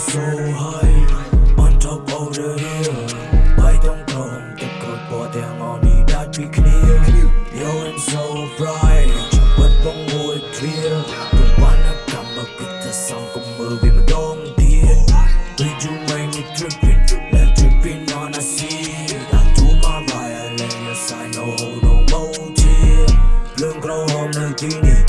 so high on top of the hill បាយតុងក្រុមទឹកក្រូចពណ៌ទាំងអស់នេះដាច់ពីគ្នា You and so bright ចាប់បិទបងមួយទ្វារប្រព័ន្ធកម្មគិតថាសំគំមើលវាម្ដងទៀត Did you make me tripping let tripping on a sea I do my violin yes I know no more tear លឿងក្រហមនៅទីនេះ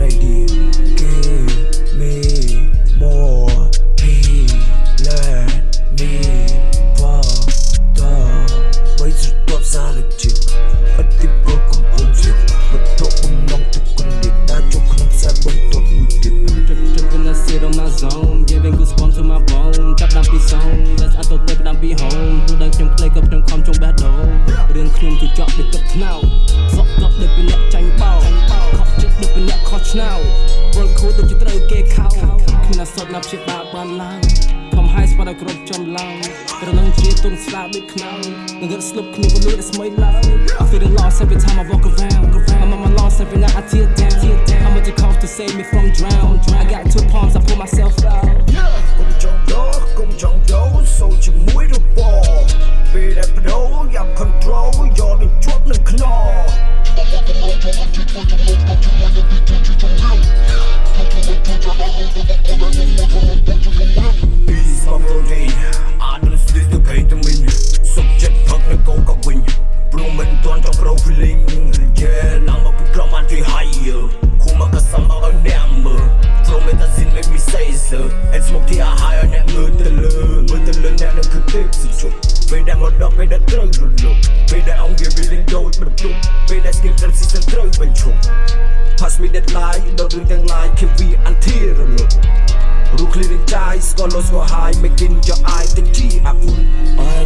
ព្រាស្រ័យឌី Give me more peace let me further បីស្រទាប់សារជាតិអតិពលកំពុងជាវត្ថុបំណងទុកគំនិតដែលជុកក្នុងខ្សែបន្ទាត់មួយទៀត Trip trip in the sit on my zone giving goosebumps to my bone ចាប់ដាំពី song let's អត់ទៅទៅដាំពី home ទូដែលខ្ញុំ play ក៏ខ្ញុំខំចង់ battle រឿងខ្ញុំជួយចប់ពីទឹកថ្នោត ឆ្នោតវល់ខូដូចជាត្រូវគេខោគ្មានអសត់ណាព្យាបាលបានឡើយខំហើយស្បាត់ឲ្យគ្រប់ចំឡើងរនឹងជាទុនស្លាបដូចខ្នងនឹងរត់ស្លុបគ្នាពលឺដែលស្មីឡើយ I feel lost every time I walk around I'm on my lost every night I tear down I'm at the cost to save me from drown I got two palms I pull myself out កុំចង់ដោកុំចង់ដោសូជាមួយរបរពេលដែលបដូរយ៉ាង control យកនឹងជាប់នឹងខ្នង ដែលមកដល់ពេលដែលត្រូវរលត់ពេលដែលអង្គវា willing ដូចបន្ទុកពេលដែល skip trap season ត្រូវបញ្ឈប់ Pass me that lie ដករឿងទាំង lie គេវា until រលត់រូគ្លីរីចាយស្គាល់លោស្គាល់ high making your eye តិចជីអាប់ I'm so